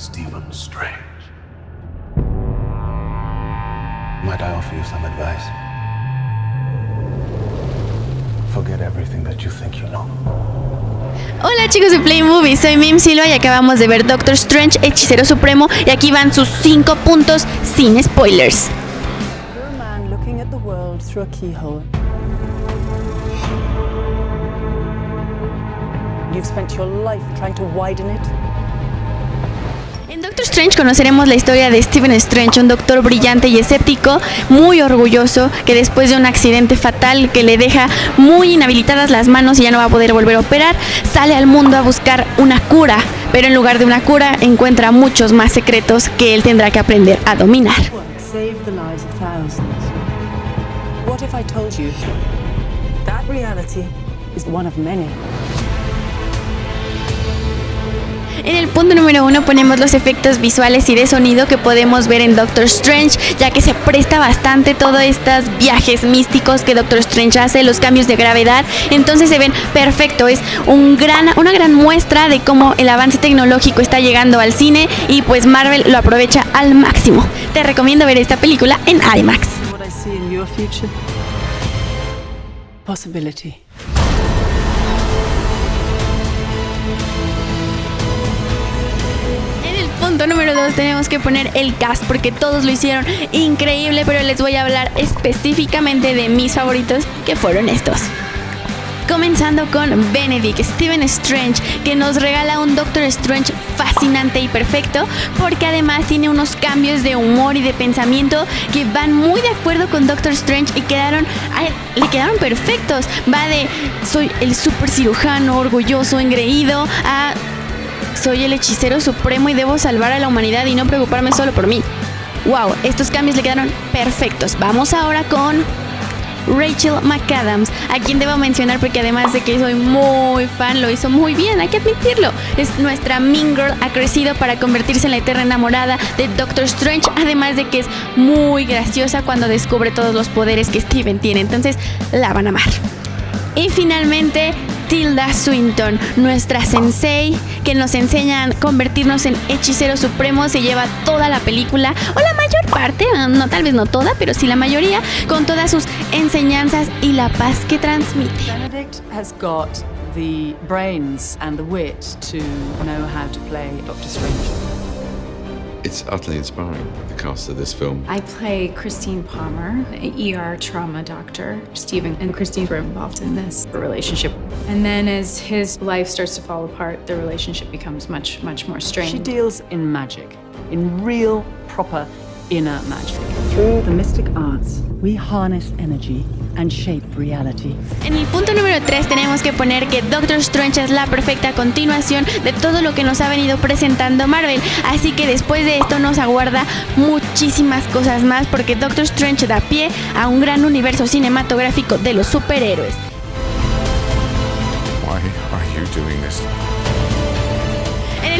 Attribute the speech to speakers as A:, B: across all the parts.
A: Stephen Strange. Might I offer you some advice? Forget everything that you think you know.
B: Hola chicos de Play Movie, soy Mim Silva y acabamos de ver Doctor Strange, Hechicero Supremo y aquí van sus 5 puntos sin spoilers.
C: You're a man looking at the world through a keyhole. You've spent your life trying to widen it.
B: En Doctor Strange conoceremos la historia de Stephen Strange, un doctor brillante y escéptico, muy orgulloso, que después de un accidente fatal que le deja muy inhabilitadas las manos y ya no va a poder volver a operar, sale al mundo a buscar una cura, pero en lugar de una cura encuentra muchos más secretos que él tendrá que aprender a dominar.
C: What?
B: En el punto número uno ponemos los efectos visuales y de sonido que podemos ver en Doctor Strange, ya que se presta bastante todos estos viajes místicos que Doctor Strange hace, los cambios de gravedad, entonces se ven perfecto, es un gran, una gran muestra de cómo el avance tecnológico está llegando al cine y pues Marvel lo aprovecha al máximo. Te recomiendo ver esta película en IMAX.
C: Possibility.
B: Número 2 tenemos que poner el cast porque todos lo hicieron increíble, pero les voy a hablar específicamente de mis favoritos que fueron estos. Comenzando con Benedict Stephen Strange, que nos regala un Doctor Strange fascinante y perfecto, porque además tiene unos cambios de humor y de pensamiento que van muy de acuerdo con Doctor Strange y quedaron, le quedaron perfectos. Va de soy el super cirujano orgulloso, engreído, a soy el hechicero supremo y debo salvar a la humanidad y no preocuparme solo por mí. Wow, estos cambios le quedaron perfectos. Vamos ahora con Rachel McAdams, a quien debo mencionar porque además de que soy muy fan, lo hizo muy bien, hay que admitirlo. Es nuestra Mean Girl, ha crecido para convertirse en la eterna enamorada de Doctor Strange, además de que es muy graciosa cuando descubre todos los poderes que Steven tiene, entonces la van a amar. Y finalmente, Tilda Swinton, nuestra sensei, que nos enseña a convertirnos en hechiceros supremos, se lleva toda la película, o la mayor parte, no tal vez no toda, pero sí la mayoría, con todas sus enseñanzas y la paz que transmite.
C: Benedict has got the brains and the wit to know how to play Doctor Strange.
D: It's utterly inspiring, the cast of this film.
E: I play Christine Palmer, an ER trauma doctor. Stephen and Christine were involved in this relationship. And then as his life starts to fall apart, the relationship becomes much, much more strained.
C: She deals in magic, in real, proper inner magic. Through the mystic arts, we harness energy and shape reality.
B: En el punto número 3 tenemos que poner que Doctor Strange es la perfecta continuación de todo lo que nos ha venido presentando Marvel. Así que después de esto nos aguarda muchísimas cosas más porque Doctor Strange da pie a un gran universo cinematográfico de los superhéroes.
D: Why are you doing this?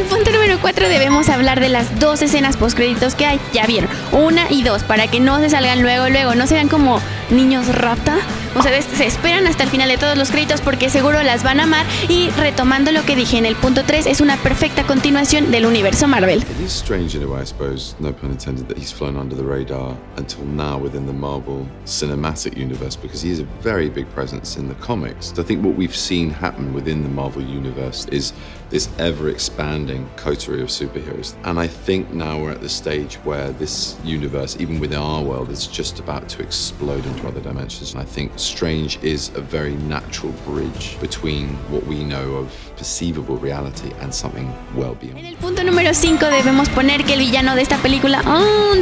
B: El punto número 4 debemos hablar de las dos escenas postcréditos que hay. Ya vieron, una y dos, para que no se salgan luego, luego, no se vean como niños rata. O sea, se esperan hasta el final de todos los créditos porque seguro las van a amar. Y retomando lo que dije en el punto 3, es una perfecta continuación del universo Marvel.
D: It is strange in a way, I suppose, no pun intended, that he's flown under the radar until now within the Marvel cinematic universe because he is a very big presence in the comics. I think what we've seen happen within the Marvel universe is this ever expanding coterie of superheroes. And I think now we're at the stage where this universe, even within our world, is just about to explode into other dimensions. And I think Strange is a very natural bridge between what we know of perceivable reality and something well
B: En
D: beyond.
B: el punto número 5 debemos poner que el villano de esta película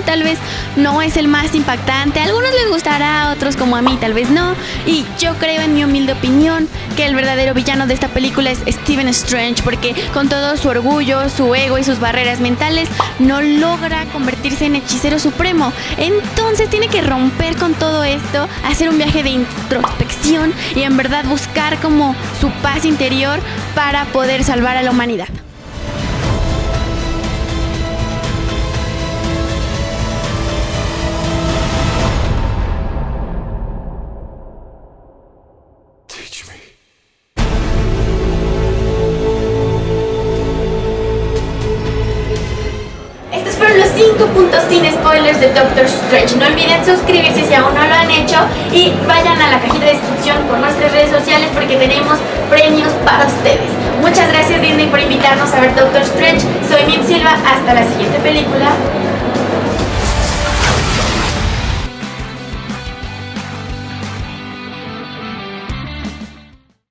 B: tal vez no es el más impactante. A algunos les gustará, a otros como a mí tal vez no. Y yo creo en mi humilde opinión que el verdadero villano de esta película es Stephen Strange porque con todo su orgullo, su ego y sus barreras mentales no logra convertirse en hechicero supremo. Entonces tiene que romper con todo esto, hacer un viaje de introspección y en verdad buscar como su paz interior para poder salvar a la humanidad. 5 puntos sin spoilers de Doctor Strange. No olviden suscribirse si aún no lo han hecho y vayan a la cajita de descripción por nuestras redes sociales porque tenemos premios para ustedes. Muchas gracias Disney por invitarnos a ver Doctor Strange. Soy Mim Silva. Hasta la siguiente película.